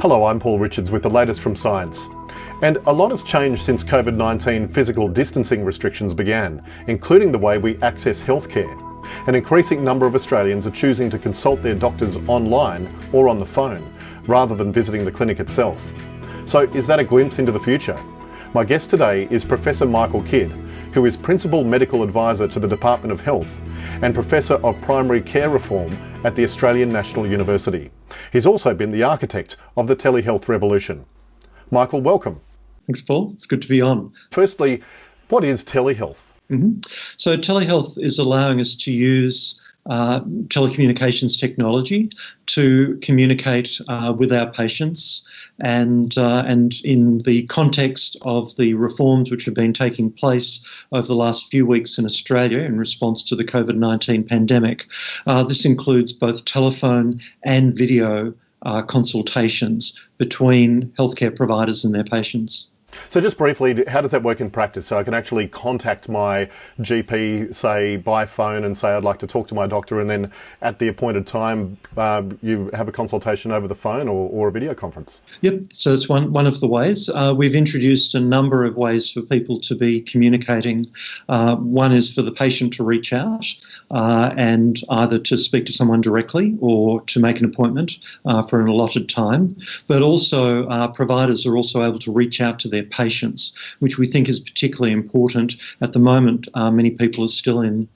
Hello, I'm Paul Richards with the latest from Science. And a lot has changed since COVID-19 physical distancing restrictions began, including the way we access healthcare. An increasing number of Australians are choosing to consult their doctors online or on the phone, rather than visiting the clinic itself. So is that a glimpse into the future? My guest today is Professor Michael Kidd, who is Principal Medical Advisor to the Department of Health and Professor of Primary Care Reform at the Australian National University. He's also been the architect of the telehealth revolution. Michael, welcome. Thanks, Paul. It's good to be on. Firstly, what is telehealth? Mm-hmm. So, telehealth is allowing us to use uh, telecommunications technology to communicate uh, with our patients and uh, and in the context of the reforms which have been taking place over the last few weeks in Australia in response to the COVID-19 pandemic. Uh, this includes both telephone and video uh, consultations between healthcare providers and their patients. So just briefly, how does that work in practice? So I can actually contact my GP, say by phone, and say I'd like to talk to my doctor, and then at the appointed time, uh, you have a consultation over the phone or, or, a video conference. Yep. So it's one one of the ways. Uh, we've introduced a number of ways for people to be communicating. Uh, one is for the patient to reach out uh, and either to speak to someone directly or to make an appointment uh, for an allotted time. But also, uh, providers are also able to reach out to their patients, which we think is particularly important. At the moment, uh, many people are still in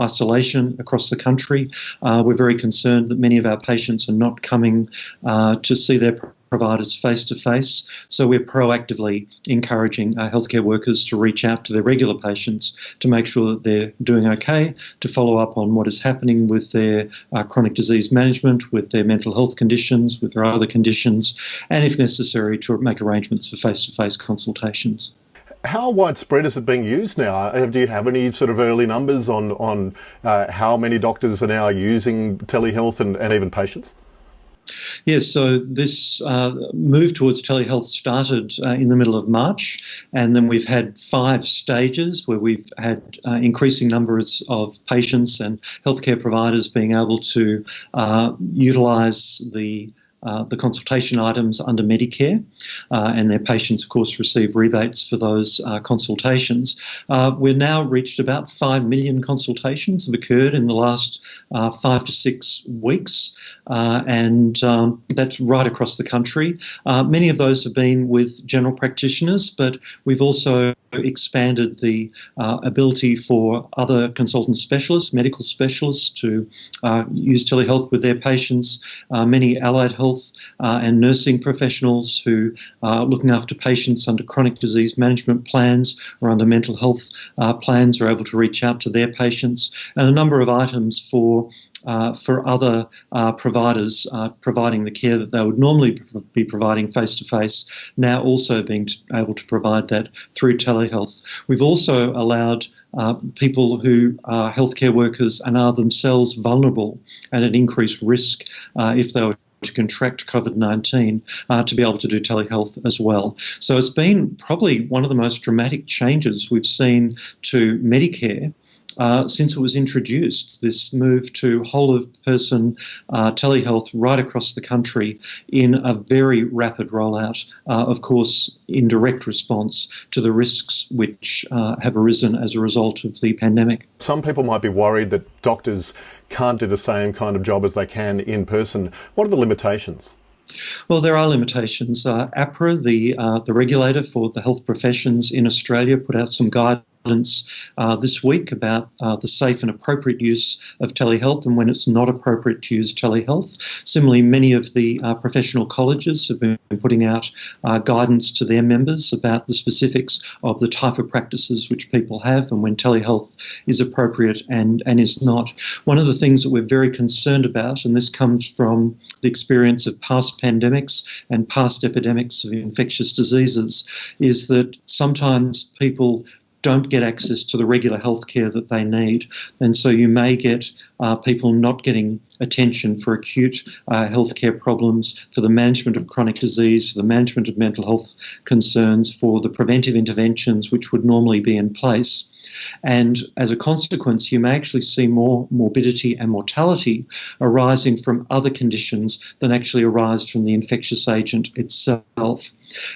isolation across the country. Uh, we're very concerned that many of our patients are not coming uh, to see their providers face to face. So we're proactively encouraging our healthcare workers to reach out to their regular patients to make sure that they're doing okay, to follow up on what is happening with their uh, chronic disease management, with their mental health conditions, with their other conditions, and if necessary, to make arrangements for face to face consultations. How widespread is it being used now? Uh, do you have any sort of early numbers on, on uh, how many doctors are now using telehealth and, and even patients? Yes, so this uh, move towards telehealth started uh, in the middle of March, and then we've had five stages where we've had uh, increasing numbers of patients and healthcare providers being able to uh, utilise the uh, the consultation items under Medicare, uh, and their patients, of course, receive rebates for those uh, consultations. Uh, we've now reached about 5 million consultations have occurred in the last uh, five to six weeks, and um, that's right across the country. many of those have been with general practitioners, but we've also expanded the ability for other consultant specialists, medical specialists, to use telehealth with their patients. many allied health health uh, and nursing professionals who are looking after patients under chronic disease management plans or under mental health uh, plans are able to reach out to their patients, and a number of items for uh, for other uh, providers uh, providing the care that they would normally be providing face to face, now also being able to provide that through telehealth. We've also allowed uh, people who are healthcare workers and are themselves vulnerable and at increased risk uh, if they were to contract COVID 19 uh, to be able to do telehealth as well. So it's been probably one of the most dramatic changes we've seen to Medicare. Uh, since it was introduced, this move to whole of person uh, telehealth right across the country in a very rapid rollout, uh, of course, in direct response to the risks which uh, have arisen as a result of the pandemic. Some people might be worried that doctors can't do the same kind of job as they can in person. What are the limitations? Well, there are limitations. Uh, AHPRA, the uh, the regulator for the health professions in Australia, put out some guidelines uh, this week about uh, the safe and appropriate use of telehealth and when it's not appropriate to use telehealth. Similarly, many of the uh, professional colleges have been putting out uh, guidance to their members about the specifics of the type of practices which people have and when telehealth is appropriate and, and is not. One of the things that we're very concerned about, and this comes from the experience of past pandemics and past epidemics of infectious diseases, is that sometimes people don't get access to the regular health care that they need. And so you may get uh, people not getting attention for acute uh, healthcare problems, for the management of chronic disease, for the management of mental health concerns, for the preventive interventions which would normally be in place. And as a consequence, you may actually see more morbidity and mortality arising from other conditions than actually arise from the infectious agent itself.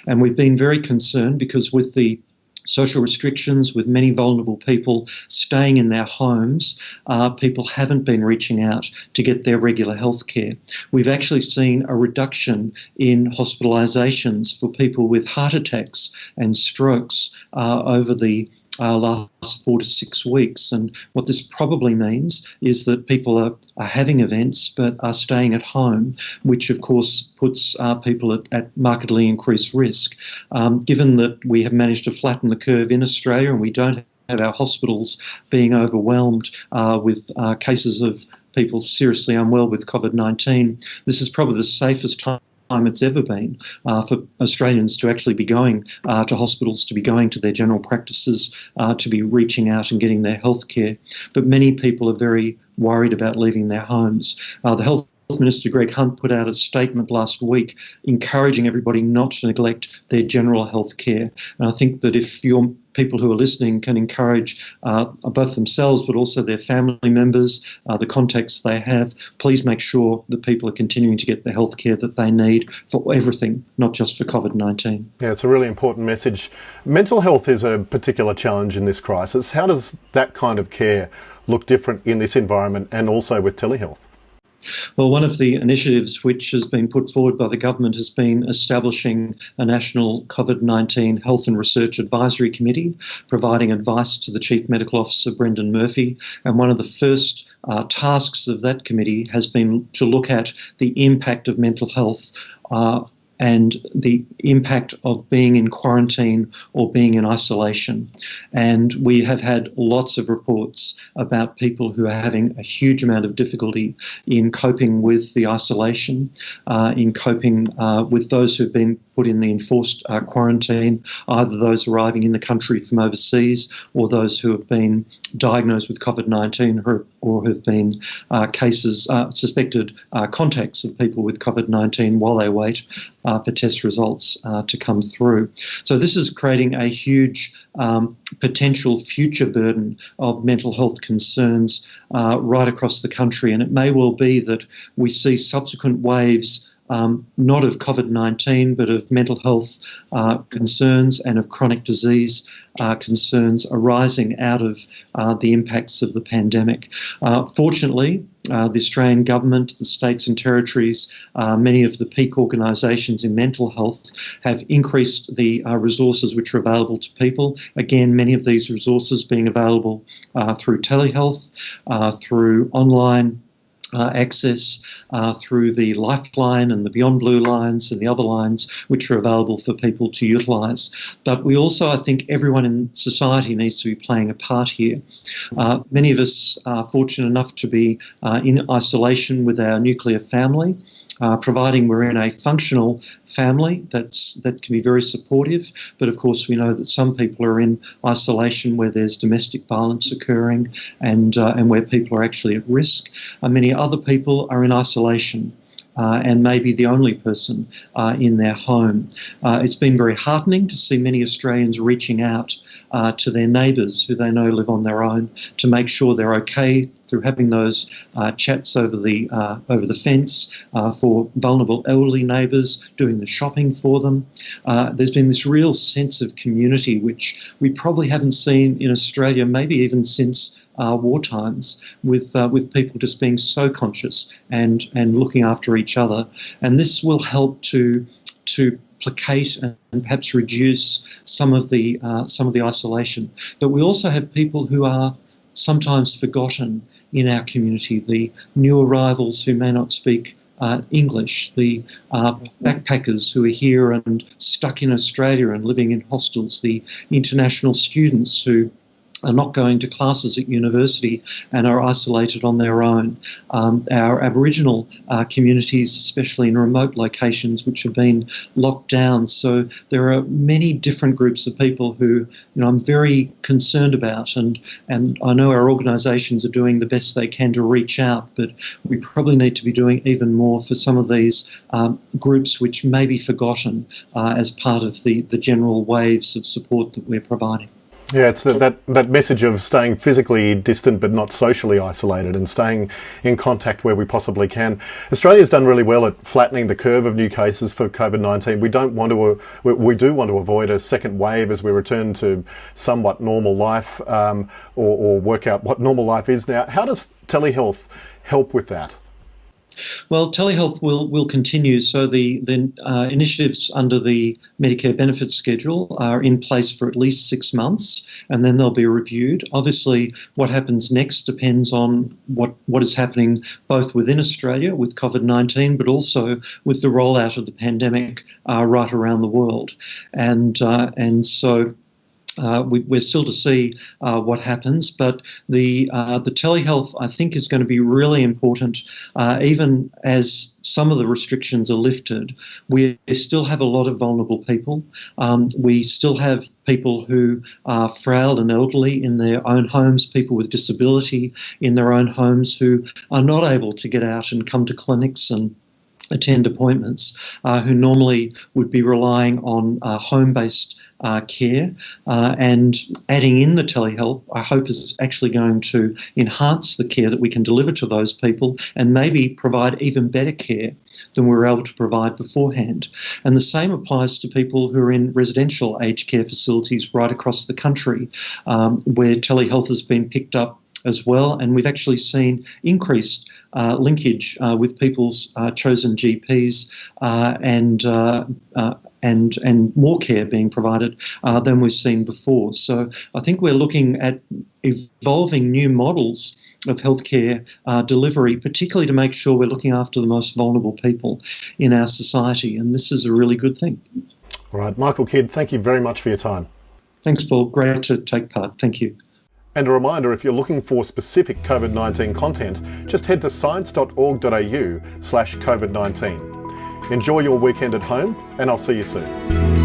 And we've been very concerned because with the social restrictions with many vulnerable people staying in their homes, uh, people haven't been reaching out to get their regular health care. We've actually seen a reduction in hospitalisations for people with heart attacks and strokes uh, over the uh, last four to six weeks. And what this probably means is that people are, are having events but are staying at home, which of course puts uh, people at, at, markedly increased risk. Um, given that we have managed to flatten the curve in Australia and we don't have our hospitals being overwhelmed uh, with uh, cases of people seriously unwell with COVID 19, this is probably the safest time time it's ever been uh, for Australians to actually be going uh, to hospitals, to be going to their general practices, uh, to be reaching out and getting their health care. But many people are very worried about leaving their homes. Uh, the health Minister Greg Hunt put out a statement last week encouraging everybody not to neglect their general health care. And I think that if your people who are listening can encourage uh, both themselves but also their family members, uh, the contacts they have, please make sure that people are continuing to get the health care that they need for everything, not just for COVID 19. Yeah, it's a really important message. Mental health is a particular challenge in this crisis. How does that kind of care look different in this environment and also with telehealth? Well, one of the initiatives which has been put forward by the government has been establishing a national COVID 19 Health and Research Advisory Committee, providing advice to the Chief Medical Officer, Brendan Murphy. And one of the first uh, tasks of that committee has been to look at the impact of mental health uh, and the impact of being in quarantine or being in isolation. And we have had lots of reports about people who are having a huge amount of difficulty in coping with the isolation, uh, in coping uh, with those who've been put in the enforced uh, quarantine, either those arriving in the country from overseas or those who have been diagnosed with COVID 19 or, or, have been uh, cases, uh, suspected uh, contacts of people with COVID 19 while they wait uh, for test results uh, to come through. So, this is creating a huge um, potential future burden of mental health concerns right across the country. And it may well be that we see subsequent waves um, not of COVID 19, but of mental health uh, concerns and of chronic disease uh, concerns arising out of uh, the impacts of the pandemic. Uh, fortunately, uh, the Australian government, the states and territories, uh, many of the peak organisations in mental health have increased the resources which are available to people. Again, many of these resources being available through telehealth, through online uh, access uh, through the Lifeline and the Beyond Blue lines and the other lines which are available for people to utilise. But we also, I think, everyone in society needs to be playing a part here. Uh, many of us are fortunate enough to be uh, in isolation with our nuclear family uh, providing we're in a functional family that's that can be very supportive. But of course, we know that some people are in isolation where there's domestic violence occurring and uh, and where people are actually at risk. And many other people are in isolation. Uh, and maybe the only person uh, in their home. Uh, it's been very heartening to see many Australians reaching out uh, to their neighbours who they know live on their own to make sure they're okay through having those uh, chats over the uh, over the fence for vulnerable elderly neighbours, doing the shopping for them. There's been this real sense of community which we probably haven't seen in Australia, maybe even since uh, war times, with uh, with people just being so conscious and and looking after each other, and this will help to to placate and perhaps reduce some of the uh, some of the isolation. But we also have people who are sometimes forgotten in our community, the new arrivals who may not speak uh, English, the uh, backpackers who are here and stuck in Australia and living in hostels, the international students who are not going to classes at university and are isolated on their own. Um, our Aboriginal uh, communities, especially in remote locations, which have been locked down. So there are many different groups of people who, you know, I'm very concerned about, and and I know our organisations are doing the best they can to reach out, but we probably need to be doing even more for some of these um, groups which may be forgotten uh, as part of the the general waves of support that we're providing. Yeah, it's that, that, that message of staying physically distant but not socially isolated and staying in contact where we possibly can. Australia's done really well at flattening the curve of new cases for COVID-19. We don't want to, we, we, do want to avoid a second wave as we return to somewhat normal life um, or, or work out what normal life is now. How does telehealth help with that? Well, telehealth will, will continue. So the, the uh, initiatives under the Medicare benefits schedule are in place for at least six months and then they'll be reviewed. Obviously, what happens next depends on what, what is happening both within Australia with COVID 19, but also with the rollout of the pandemic uh, right around the world. And, uh, and so uh, we, are still to see uh, what happens, but the uh, the telehealth I think is going to be really important. Uh, even as some of the restrictions are lifted, we still have a lot of vulnerable people. Um, we still have people who are frail and elderly in their own homes, people with disability in their own homes who are not able to get out and come to clinics and attend appointments, uh, who normally would be relying on uh, home-based uh, care. Uh, and adding in the telehealth, I hope, is actually going to enhance the care that we can deliver to those people and maybe provide even better care than we were able to provide beforehand. And the same applies to people who are in residential aged care facilities right across the country, um, where telehealth has been picked up as well. And we've actually seen increased uh, linkage uh, with people's uh, chosen GPs uh, and uh, uh, and and more care being provided than we've seen before. So I think we're looking at evolving new models of healthcare uh, delivery, particularly to make sure we're looking after the most vulnerable people in our society. And this is a really good thing. All right, Michael Kidd, thank you very much for your time. Thanks, Paul. Great to take part. Thank you. And a reminder, if you're looking for specific COVID-19 content, just head to science.org.au slash COVID-19. Enjoy your weekend at home and I'll see you soon.